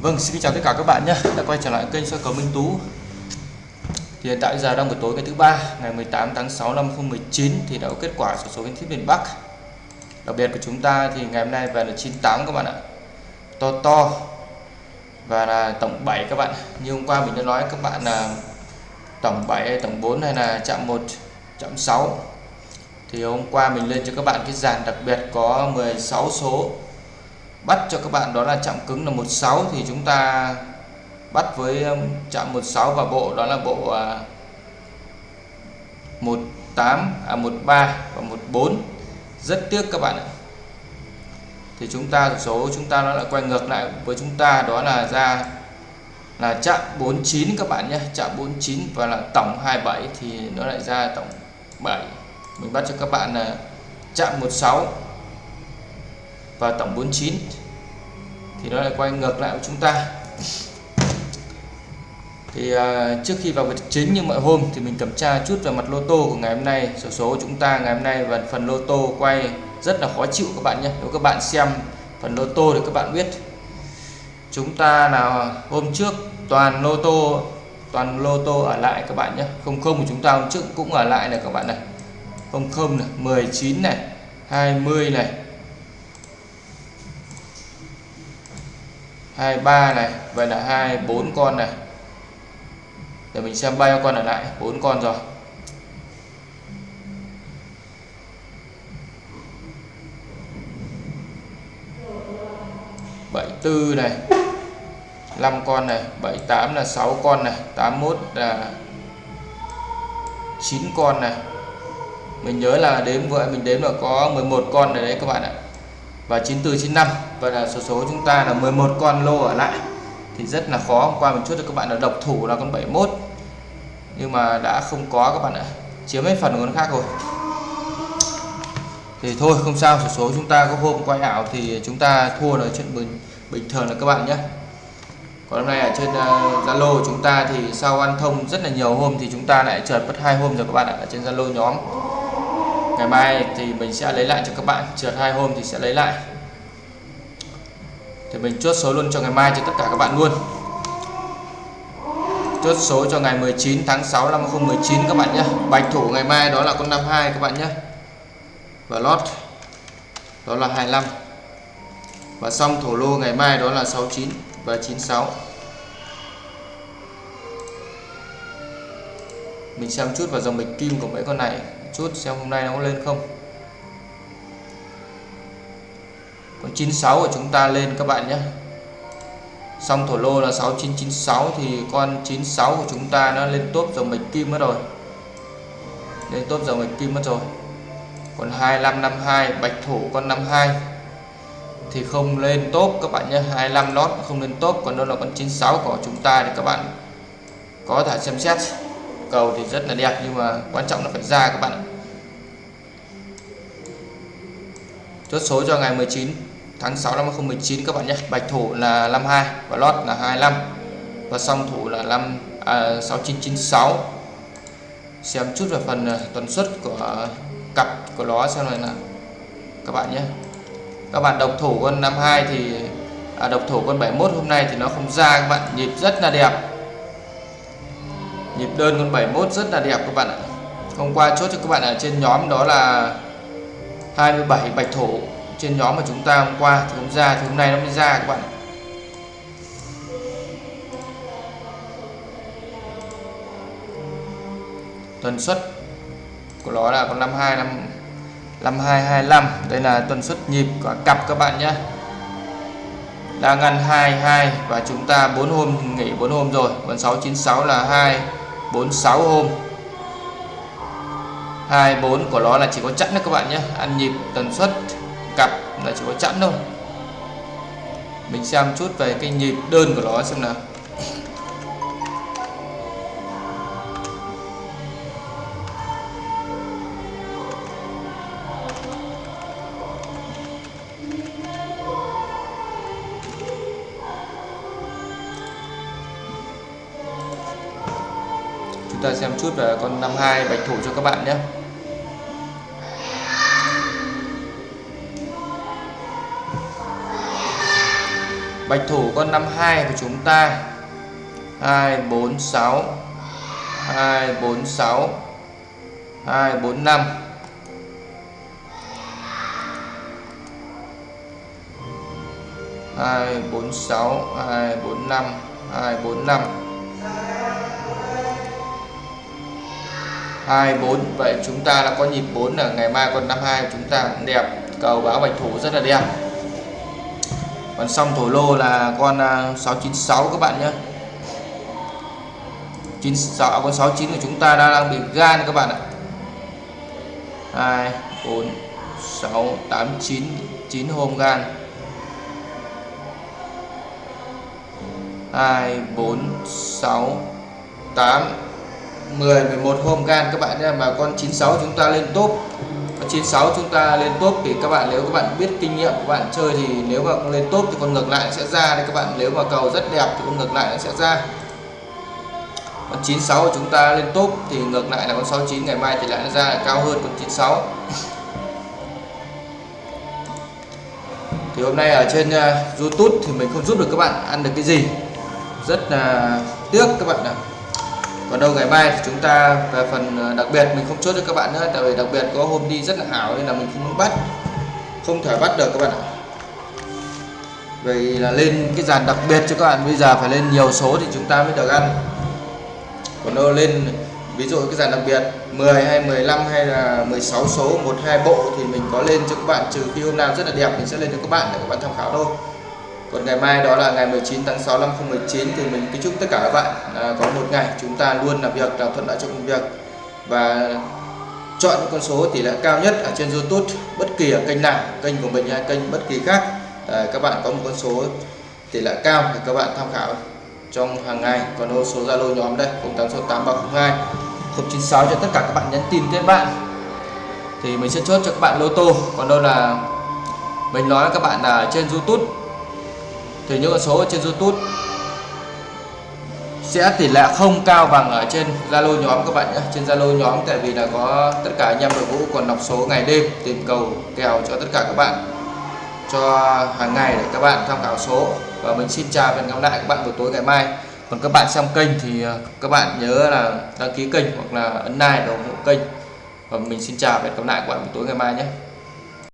Vâng, xin chào tất cả các bạn nhé. Đã quay trở lại kênh soi cầu Minh Tú. Thì hiện tại giờ đang buổi tối ngày thứ ba ngày 18 tháng 6 năm 2019 thì đã có kết quả sổ số kiến thiết miền Bắc. Đặc biệt của chúng ta thì ngày hôm nay về là 98 các bạn ạ. To to và là tổng 7 các bạn. Như hôm qua mình đã nói các bạn là tổng 7 tổng 4 hay là chạm 1 chạm 6 thì hôm qua mình lên cho các bạn cái dàn đặc biệt có 16 số bắt cho các bạn đó là chạm cứng là 16 thì chúng ta bắt với um, chạm 16 và bộ đó là bộ 18 à 13 à, và 14 rất tiếc các bạn ạ. Thì chúng ta, số chúng ta nó lại quay ngược lại với chúng ta đó là ra là chạm 49 các bạn nhé. Chạm 49 và là tổng 27 thì nó lại ra tổng 7 mình bắt cho các bạn là chạm 16 và tổng 49 thì nó lại quay ngược lại với chúng ta. Thì uh, trước khi vào vật chính như mọi hôm thì mình kiểm tra chút về mặt lô tô của ngày hôm nay. Số số của chúng ta ngày hôm nay và phần lô tô quay rất là khó chịu các bạn nhé. Nếu các bạn xem phần lô tô thì các bạn biết. Chúng ta là hôm trước toàn lô tô toàn lô tô ở lại các bạn nhé. Không không của chúng ta hôm trước cũng ở lại này các bạn này. Không không này 19 này 20 này 23 này, vậy là 24 con này. Để mình xem bao nhiêu con ở lại 4 con rồi. Bảy tư này 5 con này 78 là 6 con này 81 là 9 con này. Mình nhớ là đếm vậy mình đếm là có 11 con ở đấy các bạn ạ và 94 95 và là số số chúng ta là 11 con lô ở lại. Thì rất là khó. Hôm qua mình chốt cho các bạn là độc thủ là con 71 nhưng mà đã không có các bạn ạ. Chiếm hết phần của con khác rồi. Thì thôi không sao. Số số chúng ta có hôm quay ảo thì chúng ta thua là chuyện bình bình thường là các bạn nhé. Còn hôm nay ở trên ờ, Zalo uh, chúng ta thì sau ăn thông rất là nhiều hôm thì chúng ta lại trượt mất hai hôm rồi các bạn ạ ở trên Zalo nhóm ngày mai thì mình sẽ lấy lại cho các bạn. Trượt hai hôm thì sẽ lấy lại. Thì mình chốt số luôn cho ngày mai cho tất cả các bạn luôn. Chốt số cho ngày 19 tháng 6 năm 2019 các bạn nhé. Bạch thủ ngày mai đó là con 52 các bạn nhé. Và lót, đó là 25 và xong thổ lô ngày mai đó là 69 và 96 mình xem chút vào dòng bạch kim của mấy con này chút, xem hôm nay nó có lên không. Con 96 của chúng ta lên các bạn nhé. Xong thổ lô là 6996 thì con 96 của chúng ta nó lên top dòng bạch kim mất rồi. Lên top dòng bạch kim mất rồi. Còn 2552 bạch thủ con 52 thì không lên top các bạn nhé. 25 lót không lên top, còn đâu là con 96 của chúng ta thì các bạn có thể xem xét cầu thì rất là đẹp nhưng mà quan trọng là phải ra các bạn ạ. Chốt số cho ngày 19 tháng 6 năm 2019 các bạn nhé. Bạch thủ là 52 và lót là 25 và song thủ là 5 à, 6996 xem chút về phần à, tuần suất của cặp của nó xem này là các bạn nhé. Các bạn độc thủ con 52 thì à, độc thủ con 71 hôm nay thì nó không ra các bạn. Nhịp rất là đẹp nhịp đơn con 71 rất là đẹp các bạn ạ. Hôm qua chốt cho các bạn ở trên nhóm đó là 27 bạch thủ trên nhóm mà chúng ta hôm qua, thì không ra, thì hôm nay nó mới ra các bạn tuần suất của nó là con 52 năm 5225 đây là tuần suất nhịp của cặp các bạn nhé. Đang ăn 22 và chúng ta 4 hôm nghỉ 4 hôm rồi. Còn 696 là 2 46 hôm. 24 của nó là chỉ có chẵn đấy các bạn nhé. Ăn nhịp tần suất, cặp là chỉ có chẵn thôi. Mình xem chút về cái nhịp đơn của nó xem nào. Chúng ta xem chút về con 52 bạch thủ cho các bạn nhé. Bạch thủ con 52 của chúng ta. 246 246 245 246 245 245 hai, bốn. Năm hai bốn năm hai bốn vậy chúng ta đã có nhịp 4 là ngày mai con 52 chúng ta cũng đẹp. Cầu báo bạch thủ rất là đẹp. Còn xong thổ lô là con à, 696 các bạn nhé. 96 à, con 69 của chúng ta đang bị gan các bạn ạ. 2 4 6 8 9 9 hôm gan. 2 4 6 8 10 11 hôm gan các bạn nhé. Mà con 96 chúng ta lên top. 96 chúng ta lên top thì các bạn nếu các bạn biết kinh nghiệm của bạn chơi thì nếu mà lên top thì con ngược lại sẽ ra đấy các bạn. Nếu mà cầu rất đẹp thì con ngược lại nó sẽ ra. Con 96 chúng ta lên top thì ngược lại là con 69 ngày mai thì lại nó ra cao hơn con 96 thì hôm nay ở trên uh, YouTube thì mình không giúp được các bạn ăn được cái gì. Rất là tiếc các bạn ạ còn đâu ngày mai thì chúng ta về phần ờ, đặc biệt mình không chốt cho các bạn nữa, tại vì đặc biệt có hôm đi rất là ảo nên là mình không bắt, không thể bắt được các bạn ạ. Vậy là lên cái dàn đặc biệt cho các bạn, bây giờ phải lên nhiều số thì chúng ta mới được ăn. Còn đâu lên, ví dụ cái dàn đặc biệt 10 hay 15 hay là 16 số, một hai bộ thì mình có lên cho các bạn, trừ khi hôm nào rất là đẹp mình sẽ lên cho các bạn để các bạn tham khảo thôi còn ngày mai đó là ngày 19 tháng 6 năm 2019 thì mình kính chúc tất cả các bạn à, có một ngày chúng ta luôn làm việc làm thuận lợi trong công việc. Và chọn những con số tỷ lệ cao nhất ở trên YouTube bất kỳ ở kênh nào kênh của mình hay kênh bất kỳ khác à, các bạn có một con số tỷ lệ cao thì các bạn tham khảo trong hàng ngày. Còn đâu số Zalo nhóm đây 086832 096 cho tất cả các bạn nhắn tin kết bạn. Thì mình sẽ chốt cho các bạn lô tô. Còn đâu là mình nói các bạn là trên YouTube thì những con số ở trên YouTube sẽ tỷ lệ không cao bằng ở trên Zalo nhóm các bạn nhé. Trên Zalo nhóm, tại vì là có tất cả anh em đội ngũ còn đọc số ngày đêm, tìm cầu, kèo cho tất cả các bạn, cho hàng ngày để các bạn tham khảo số. Và mình xin chào và hẹn gặp lại các bạn buổi tối ngày mai. Còn các bạn xem kênh thì à, các bạn nhớ là đăng ký kênh hoặc là ấn like để ủng hộ kênh. Và mình xin chào và hẹn gặp lại các bạn buổi tối ngày mai nhé.